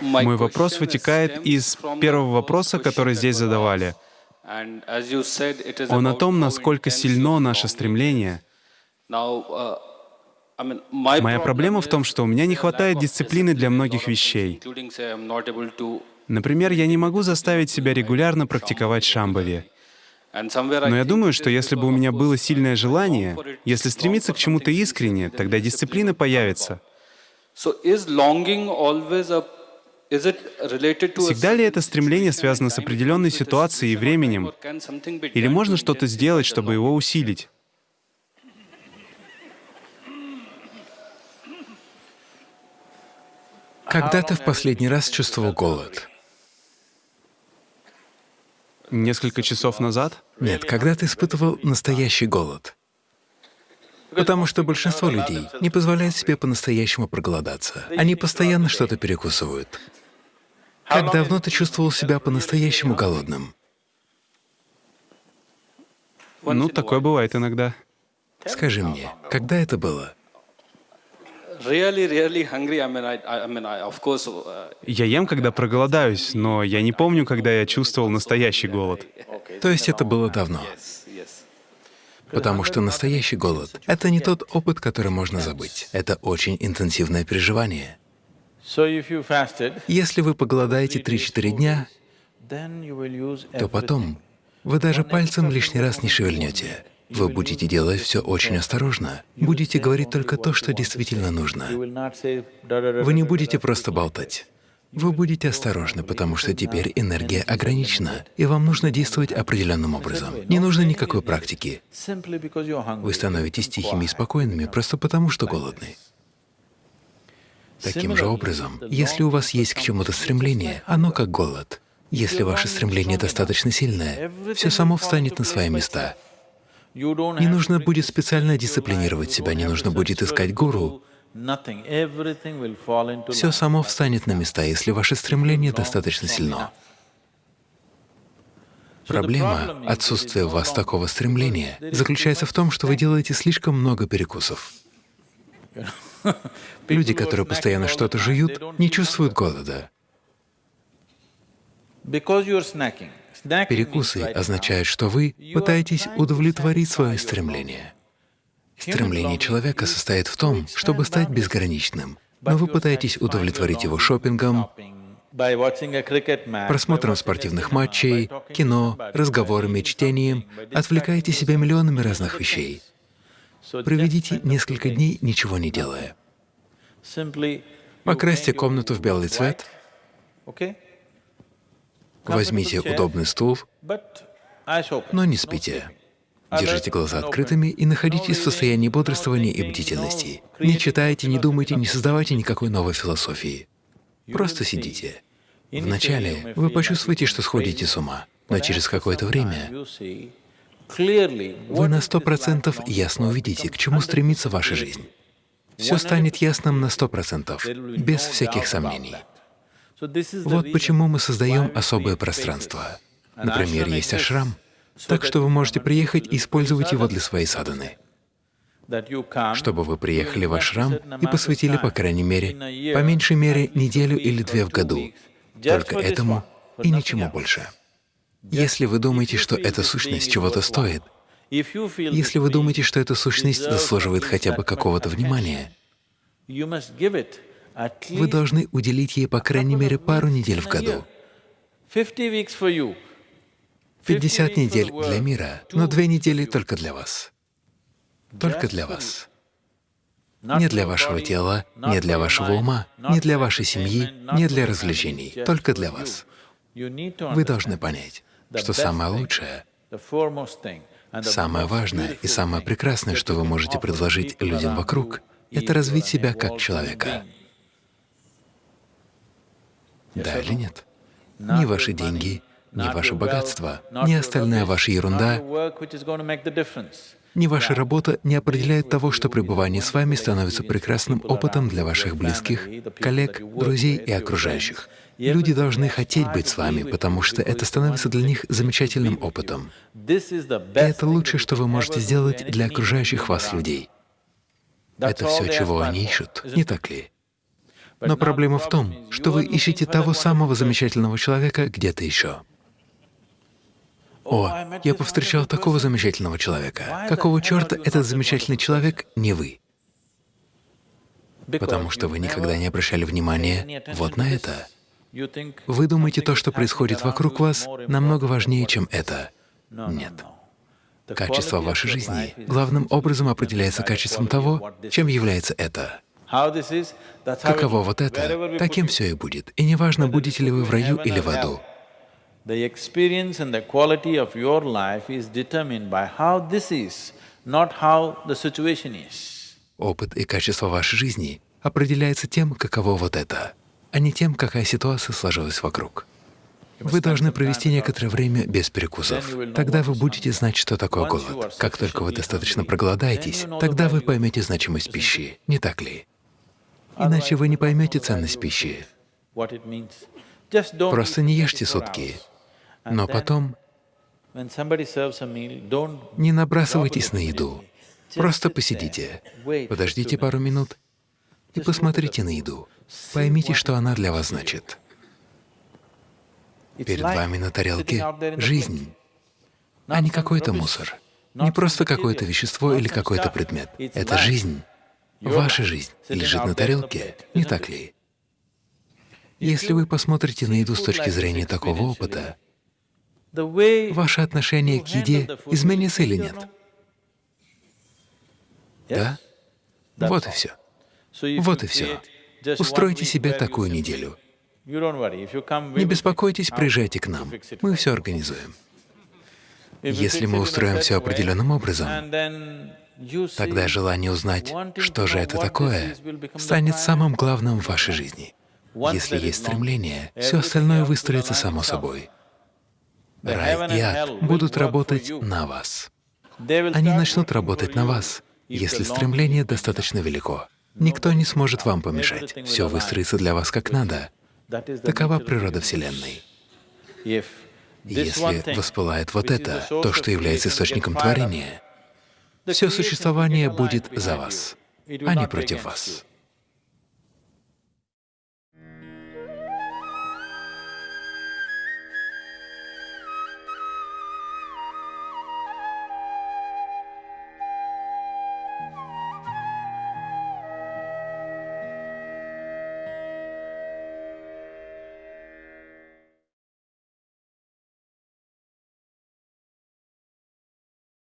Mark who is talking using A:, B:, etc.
A: Мой вопрос вытекает из первого вопроса, который здесь задавали. Он о том, насколько сильно наше стремление. Моя проблема в том, что у меня не хватает дисциплины для многих вещей. Например, я не могу заставить себя регулярно практиковать шамбави. Но я думаю, что если бы у меня было сильное желание, если стремиться к чему-то искренне, тогда дисциплина появится. Всегда ли это стремление связано с определенной ситуацией и временем? Или можно что-то сделать, чтобы его усилить?
B: Когда ты в последний раз чувствовал голод?
A: Несколько часов назад?
B: Нет, когда ты испытывал настоящий голод. Потому что большинство людей не позволяет себе по-настоящему проголодаться. Они постоянно что-то перекусывают. Как давно ты чувствовал себя по-настоящему голодным?
A: Ну, такое бывает иногда.
B: Скажи мне, когда это было?
A: Я ем, когда проголодаюсь, но я не помню, когда я чувствовал настоящий голод.
B: То есть это было давно? Потому что настоящий голод — это не тот опыт, который можно забыть. Это очень интенсивное переживание. Если вы поголодаете 3-4 дня, то потом вы даже пальцем лишний раз не шевельнете. Вы будете делать все очень осторожно, будете говорить только то, что действительно нужно. Вы не будете просто болтать. Вы будете осторожны, потому что теперь энергия ограничена, и вам нужно действовать определенным образом. Не нужно никакой практики. Вы становитесь тихими и спокойными просто потому, что голодны. Таким же образом, если у вас есть к чему-то стремление, оно как голод. Если ваше стремление достаточно сильное, все само встанет на свои места. Не нужно будет специально дисциплинировать себя, не нужно будет искать гуру. Все само встанет на места, если ваше стремление достаточно сильно. Проблема отсутствия у вас такого стремления заключается в том, что вы делаете слишком много перекусов. Люди, которые постоянно что-то жуют, не чувствуют голода. Перекусы означают, что вы пытаетесь удовлетворить свое стремление. Стремление человека состоит в том, чтобы стать безграничным, но вы пытаетесь удовлетворить его шопингом, просмотром спортивных матчей, кино, разговорами, чтением, отвлекаете себя миллионами разных вещей. Проведите несколько дней, ничего не делая. Покрасьте комнату в белый цвет, Возьмите удобный стул, но не спите. Держите глаза открытыми и находитесь в состоянии бодрствования и бдительности. Не читайте, не думайте, не создавайте никакой новой философии. Просто сидите. Вначале вы почувствуете, что сходите с ума, но через какое-то время вы на сто процентов ясно увидите, к чему стремится ваша жизнь. Все станет ясным на сто процентов, без всяких сомнений. Вот почему мы создаем особое пространство. Например, есть ашрам, так что вы можете приехать и использовать его для своей садханы. Чтобы вы приехали в ашрам и посвятили, по крайней мере, по меньшей мере, неделю или две в году, только этому и ничему больше. Если вы думаете, что эта сущность чего-то стоит, если вы думаете, что эта сущность заслуживает хотя бы какого-то внимания, вы должны уделить ей, по крайней мере, пару недель в году. 50 недель для мира, но две недели только для вас. Только для вас. Не для вашего тела, не для вашего ума, не для вашей семьи, не для развлечений, только для вас. Вы должны понять, что самое лучшее, самое важное и самое прекрасное, что вы можете предложить людям вокруг, это развить себя как человека. Да или нет? Ни ваши деньги, ни ваше богатство, ни остальная ваша ерунда, ни ваша работа не определяют того, что пребывание с вами становится прекрасным опытом для ваших близких, коллег, друзей и окружающих. Люди должны хотеть быть с вами, потому что это становится для них замечательным опытом. И это лучшее, что вы можете сделать для окружающих вас людей. Это все, чего они ищут, не так ли? Но проблема в том, что вы ищете того самого замечательного человека где-то еще. О, я повстречал такого замечательного человека. Какого черта этот замечательный человек не вы? Потому что вы никогда не обращали внимания вот на это. Вы думаете, то, что происходит вокруг вас, намного важнее, чем это. Нет. Качество вашей жизни главным образом определяется качеством того, чем является это. Каково вот это, таким все и будет. И неважно, будете ли вы в раю или в аду. The experience and the quality of your life is determined by how this is, not how the situation is. Опыт и качество вашей жизни определяется тем, каково вот это, а не тем, какая ситуация сложилась вокруг. Вы должны провести некоторое время без перекусов. Тогда вы будете знать, что такое голод. Как только вы достаточно проголодаетесь, тогда вы поймете значимость пищи, не так ли? Иначе вы не поймете ценность пищи. Просто не ешьте сутки, но потом не набрасывайтесь на еду. Просто посидите, подождите пару минут и посмотрите на еду. Поймите, что она для вас значит. Перед вами на тарелке жизнь, а не какой-то мусор, не просто какое-то вещество или какой-то предмет. Это жизнь, ваша жизнь лежит на тарелке, не так ли? Если вы посмотрите на еду с точки зрения такого опыта, ваше отношение к еде изменится или нет? Да? Вот и все. Вот и все. Устройте себе такую неделю. Не беспокойтесь, приезжайте к нам, мы все организуем. Если мы устроим все определенным образом, тогда желание узнать, что же это такое, станет самым главным в вашей жизни. Если есть стремление, все остальное выстроится само собой. Рай и ад будут работать на вас. Они начнут работать на вас, если стремление достаточно велико. Никто не сможет вам помешать. Все выстроится для вас как надо. Такова природа Вселенной. Если воспылает вот это, то, что является источником творения, все существование будет за вас, а не против вас.